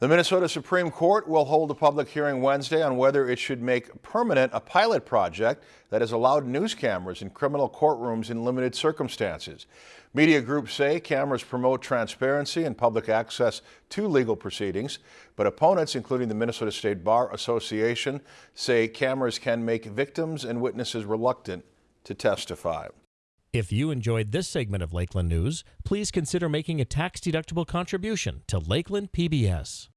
The Minnesota Supreme Court will hold a public hearing Wednesday on whether it should make permanent a pilot project that has allowed news cameras in criminal courtrooms in limited circumstances. Media groups say cameras promote transparency and public access to legal proceedings, but opponents, including the Minnesota State Bar Association, say cameras can make victims and witnesses reluctant to testify. If you enjoyed this segment of Lakeland News, please consider making a tax-deductible contribution to Lakeland PBS.